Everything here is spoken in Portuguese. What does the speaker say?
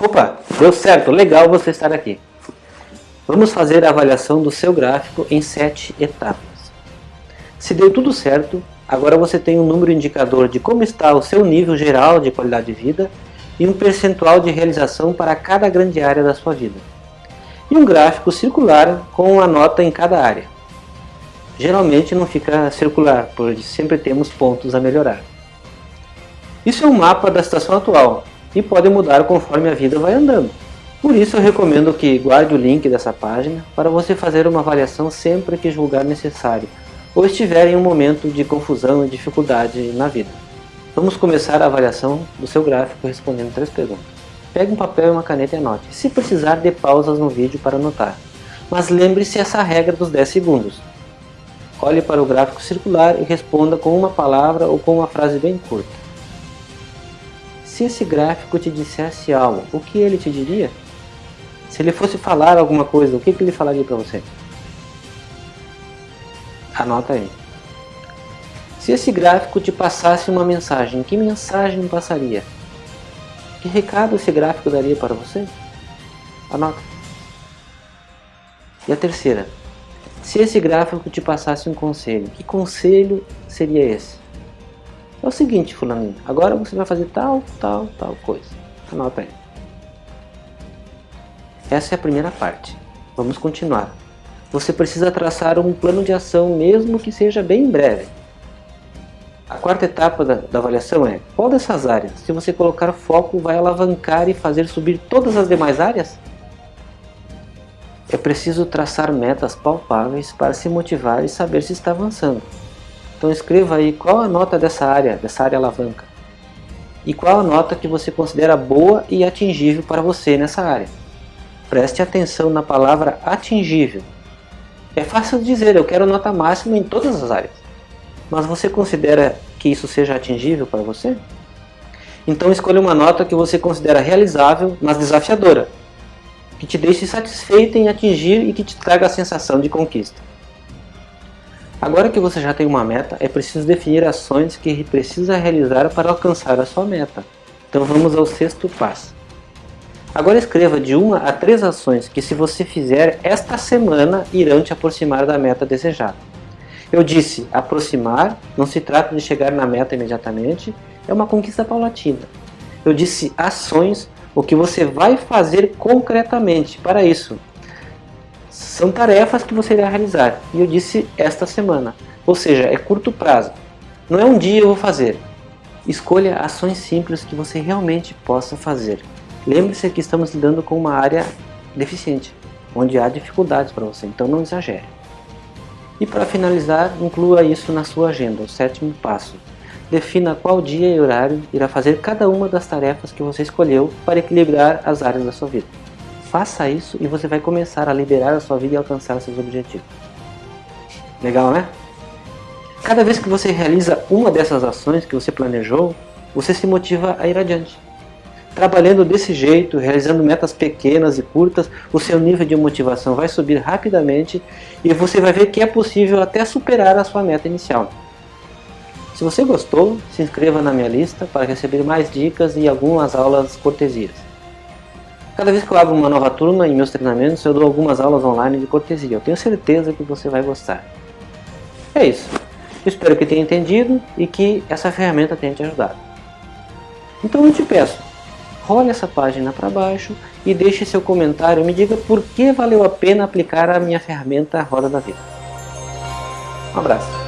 Opa, deu certo, legal você estar aqui. Vamos fazer a avaliação do seu gráfico em sete etapas. Se deu tudo certo, agora você tem um número indicador de como está o seu nível geral de qualidade de vida e um percentual de realização para cada grande área da sua vida. E um gráfico circular com a nota em cada área. Geralmente não fica circular, pois sempre temos pontos a melhorar. Isso é um mapa da situação atual, e pode mudar conforme a vida vai andando. Por isso eu recomendo que guarde o link dessa página para você fazer uma avaliação sempre que julgar necessário ou estiver em um momento de confusão e dificuldade na vida. Vamos começar a avaliação do seu gráfico respondendo três perguntas. Pegue um papel e uma caneta e anote. Se precisar, dê pausas no vídeo para anotar. Mas lembre-se essa regra dos 10 segundos. Olhe para o gráfico circular e responda com uma palavra ou com uma frase bem curta. Se esse gráfico te dissesse algo, o que ele te diria? Se ele fosse falar alguma coisa, o que, que ele falaria para você? Anota aí. Se esse gráfico te passasse uma mensagem, que mensagem passaria? Que recado esse gráfico daria para você? Anota. E a terceira. Se esse gráfico te passasse um conselho, que conselho seria esse? É o seguinte, fulaninho, agora você vai fazer tal, tal, tal coisa. Anota aí. Essa é a primeira parte. Vamos continuar. Você precisa traçar um plano de ação, mesmo que seja bem breve. A quarta etapa da, da, avaliação é, qual dessas áreas, se você colocar foco, vai alavancar e fazer subir todas as demais áreas? É preciso traçar metas palpáveis para se motivar e saber se está avançando. Então escreva aí qual a nota dessa área, dessa área alavanca. E qual a nota que você considera boa e atingível para você nessa área. Preste atenção na palavra atingível. É fácil dizer, eu quero nota máxima em todas as áreas. Mas você considera que isso seja atingível para você? Então escolha uma nota que você considera realizável, mas desafiadora. Que te deixe satisfeito em atingir e que te traga a sensação de conquista. Agora que você já tem uma meta, é preciso definir ações que precisa realizar para alcançar a sua meta. Então vamos ao sexto passo. Agora escreva de uma a três ações que se você fizer esta semana irão te aproximar da meta desejada. Eu disse aproximar, não se trata de chegar na meta imediatamente, é uma conquista paulatina. Eu disse ações, o que você vai fazer concretamente para isso. São tarefas que você irá realizar. E eu disse esta semana. Ou seja, é curto prazo. Não é um dia eu vou fazer. Escolha ações simples que você realmente possa fazer. Lembre-se que estamos lidando com uma área deficiente, onde há dificuldades para você, então não exagere. E para finalizar, inclua isso na sua agenda, o sétimo passo. Defina qual dia e horário irá fazer cada uma das tarefas que você escolheu para equilibrar as áreas da sua vida. Faça isso e você vai começar a liberar a sua vida e alcançar seus objetivos. Legal, né? Cada vez que você realiza uma dessas ações que você planejou, você se motiva a ir adiante. Trabalhando desse jeito, realizando metas pequenas e curtas, o seu nível de motivação vai subir rapidamente e você vai ver que é possível até superar a sua meta inicial. Se você gostou, se inscreva na minha lista para receber mais dicas e algumas aulas cortesias. Cada vez que eu abro uma nova turma em meus treinamentos, eu dou algumas aulas online de cortesia. Eu tenho certeza que você vai gostar. É isso. espero que tenha entendido e que essa ferramenta tenha te ajudado. Então eu te peço, role essa página para baixo e deixe seu comentário e me diga por que valeu a pena aplicar a minha ferramenta Roda da Vida. Um abraço.